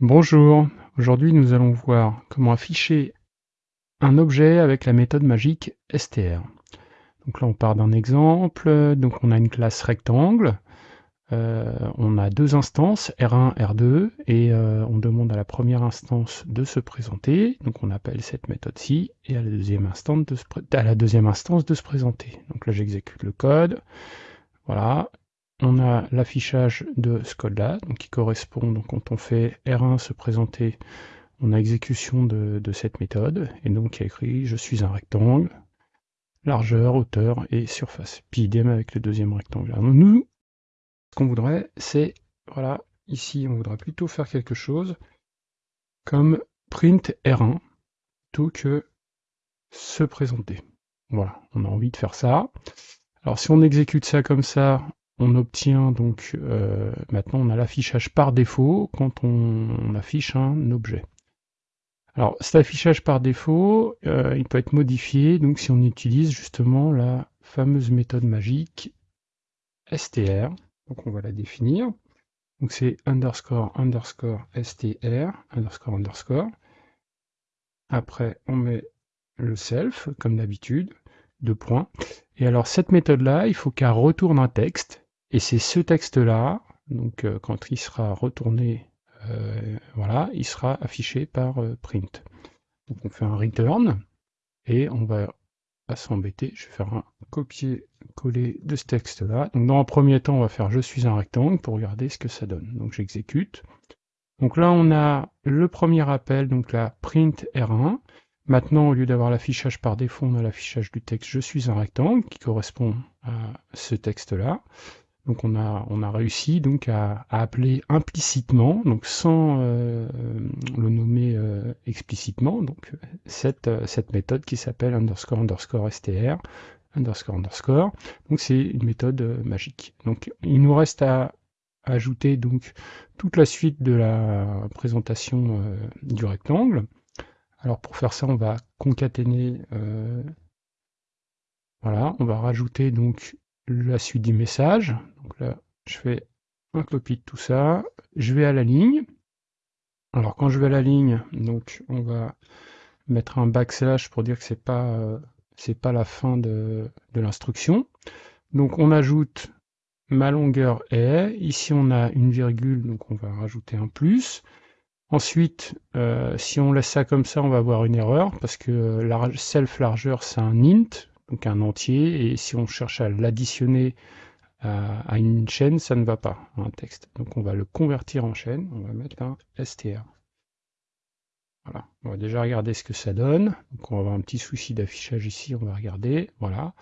Bonjour, aujourd'hui nous allons voir comment afficher un objet avec la méthode magique str. Donc là on part d'un exemple, donc on a une classe rectangle, euh, on a deux instances, R1, R2, et euh, on demande à la première instance de se présenter, donc on appelle cette méthode-ci, et à la, deuxième instance de se à la deuxième instance de se présenter. Donc là j'exécute le code, voilà, on a l'affichage de ce code-là, qui correspond, donc quand on fait R1 se présenter, on a exécution de, cette méthode, et donc il y a écrit je suis un rectangle, largeur, hauteur et surface. Puis idem avec le deuxième rectangle. Alors nous, ce qu'on voudrait, c'est, voilà, ici on voudrait plutôt faire quelque chose comme print R1, plutôt que se présenter. Voilà, on a envie de faire ça. Alors si on exécute ça comme ça, on obtient donc, euh, maintenant on a l'affichage par défaut quand on, affiche un objet. Alors cet affichage par défaut, euh, il peut être modifié donc si on utilise justement la fameuse méthode magique str. Donc on va la définir. Donc c'est underscore underscore str underscore underscore. Après on met le self comme d'habitude, deux points. Et alors cette méthode-là, il faut qu'elle retourne un texte et c'est ce texte-là, donc euh, quand il sera retourné, euh, voilà, il sera affiché par euh, print. Donc on fait un return, et on va pas s'embêter, je vais faire un copier-coller de ce texte-là. Donc dans un premier temps, on va faire je suis un rectangle pour regarder ce que ça donne. Donc j'exécute. Donc là, on a le premier appel, donc la print R1. Maintenant, au lieu d'avoir l'affichage par défaut, on a l'affichage du texte je suis un rectangle qui correspond à ce texte-là. Donc on a, on a réussi donc à, appeler implicitement, donc sans euh, le nommer euh, explicitement, donc cette, euh, cette méthode qui s'appelle underscore underscore str underscore underscore. Donc c'est une méthode magique. Donc il nous reste à ajouter donc toute la suite de la présentation du rectangle. Alors pour faire ça, on va concaténer. voilà, on va rajouter donc la suite du message. Donc là, je fais un copie de tout ça. Je vais à la ligne. Alors quand je vais à la ligne, on va mettre un backslash pour dire que c'est pas euh, pas la fin de, l'instruction. Donc on ajoute ma longueur est. Ici on a une virgule, donc on va rajouter un plus. Ensuite, euh, si on laisse ça comme ça, on va avoir une erreur parce que self largeur c'est un int, donc un entier, et si on cherche à l'additionner à, une chaîne, ça ne va pas, un texte. Donc on va le convertir en chaîne, on va mettre un str. Voilà, on va déjà regarder ce que ça donne. Donc on va avoir un petit souci d'affichage ici, on va regarder, voilà.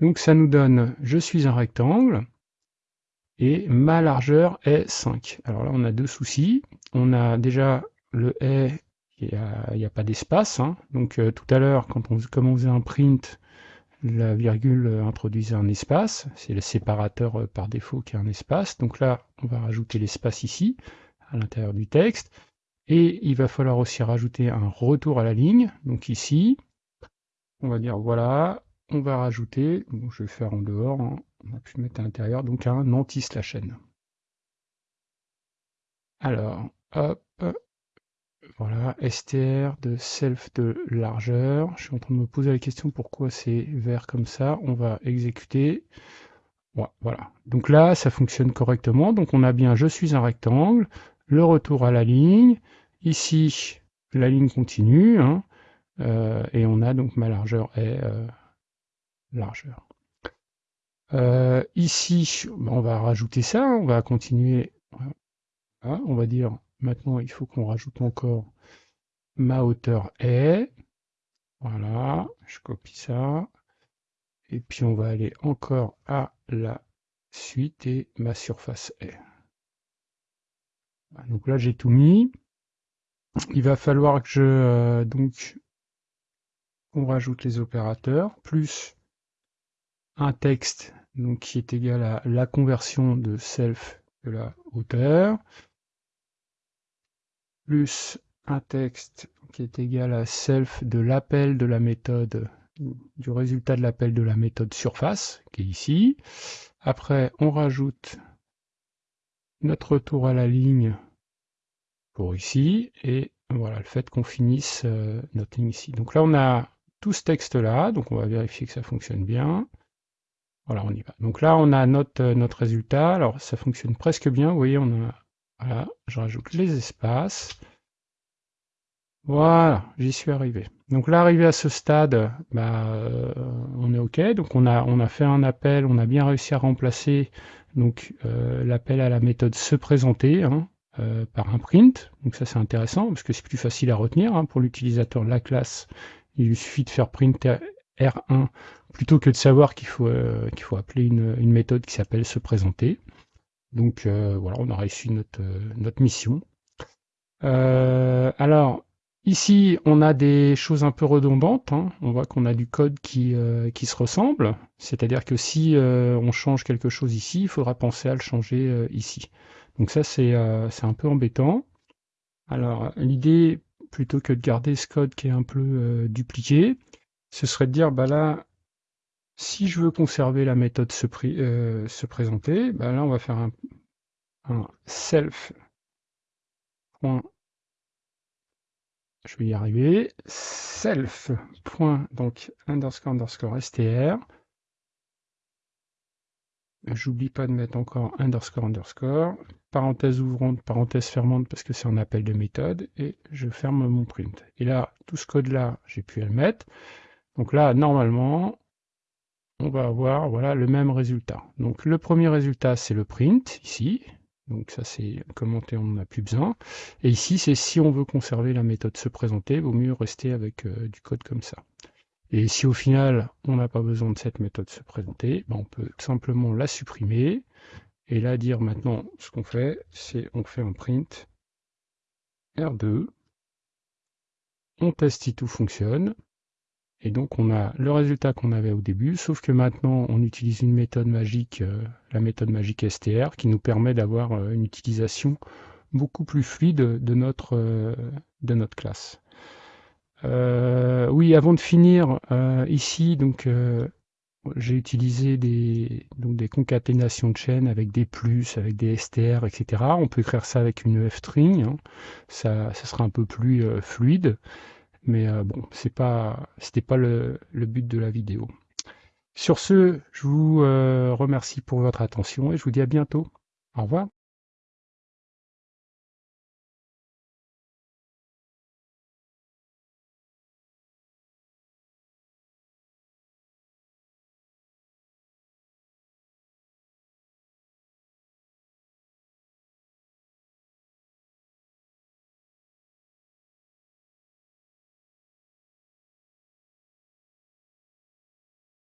Donc ça nous donne, je suis un rectangle, et ma largeur est 5. Alors là on a deux soucis. On a déjà le est, il n'y a, pas d'espace. Hein. Donc euh, tout à l'heure, quand comme on faisait un print, la virgule introduisait un espace, c'est le séparateur euh, par défaut qui a un espace. Donc là, on va rajouter l'espace ici, à l'intérieur du texte. Et il va falloir aussi rajouter un retour à la ligne. Donc ici, on va dire voilà, on va rajouter, je vais faire en dehors, hein. on va pu mettre à l'intérieur, donc un anti-slash n. Alors, hop, voilà, str de self de largeur. Je suis en train de me poser la question pourquoi c'est vert comme ça? On va exécuter. Voilà. Donc là, ça fonctionne correctement. Donc on a bien je suis un rectangle, le retour à la ligne. Ici, la ligne continue. Hein. Euh, et on a donc ma largeur est euh, largeur. Euh, ici, on va rajouter ça. On va continuer. on va dire Maintenant, il faut qu'on rajoute encore ma hauteur est. Voilà, je copie ça. Et puis on va aller encore à la suite et ma surface est. Donc là, j'ai tout mis. Il va falloir que je euh, donc on rajoute les opérateurs plus un texte qui est égal à la conversion de self de la hauteur plus un texte qui est égal à self de l'appel de la méthode, du résultat de l'appel de la méthode surface, qui est ici. Après, on rajoute notre retour à la ligne pour ici, et voilà, le fait qu'on finisse euh, notre ligne ici. Donc là, on a tout ce texte-là, donc on va vérifier que ça fonctionne bien. Voilà, on y va. Donc là, on a notre, euh, notre résultat. Alors, ça fonctionne presque bien. Vous voyez, on a... Voilà, je rajoute les espaces. Voilà, j'y suis arrivé. Donc là, arrivé à ce stade, bah, euh, on est OK. Donc on a, fait un appel, on a bien réussi à remplacer donc euh, l'appel à la méthode se présenter hein, euh, par un print. Donc ça c'est intéressant parce que c'est plus facile à retenir hein, pour l'utilisateur de la classe. Il lui suffit de faire print R1 plutôt que de savoir qu'il faut, appeler une méthode qui s'appelle se présenter. Donc voilà, on a réussi notre, notre mission. alors, Ici, on a des choses un peu redondantes. Hein. On voit qu'on a du code qui, euh, qui se ressemble. C'est-à-dire que si euh, on change quelque chose ici, il faudra penser à le changer euh, ici. Donc ça, c'est un peu embêtant. Alors, l'idée, plutôt que de garder ce code qui est un peu dupliqué, ce serait de dire, bah là, si je veux conserver la méthode se, se présenter, bah là, on va faire un, self je vais y arriver, self. donc underscore underscore str. J'oublie pas de mettre encore underscore underscore, parenthèse ouvrante, parenthèse fermante parce que c'est un appel de méthode, et je ferme mon print. Et là, tout ce code-là, j'ai pu le mettre. Donc là, normalement, on va avoir voilà, le même résultat. Donc le premier résultat, c'est le print, ici, donc ça c'est commenté, on n'en a plus besoin. Et ici c'est si on veut conserver la méthode se présenter, vaut mieux rester avec euh, du code comme ça. Et si au final on n'a pas besoin de cette méthode se présenter, ben, on peut simplement la supprimer. Et là dire maintenant ce qu'on fait, c'est on fait un print R2. On teste si tout fonctionne. Et donc on a le résultat qu'on avait au début, sauf que maintenant on utilise une méthode magique, euh, la méthode magique STR, qui nous permet d'avoir euh, une utilisation beaucoup plus fluide de notre, euh, de notre classe. oui, avant de finir, ici, donc j'ai utilisé des, donc des concaténations de chaînes avec des plus, avec des str, etc. On peut écrire ça avec une f-string, hein. ça, ça, sera un peu plus fluide. Mais euh, bon, c'est pas, c'était pas le, but de la vidéo. Sur ce, je vous euh, remercie pour votre attention et je vous dis à bientôt. Au revoir.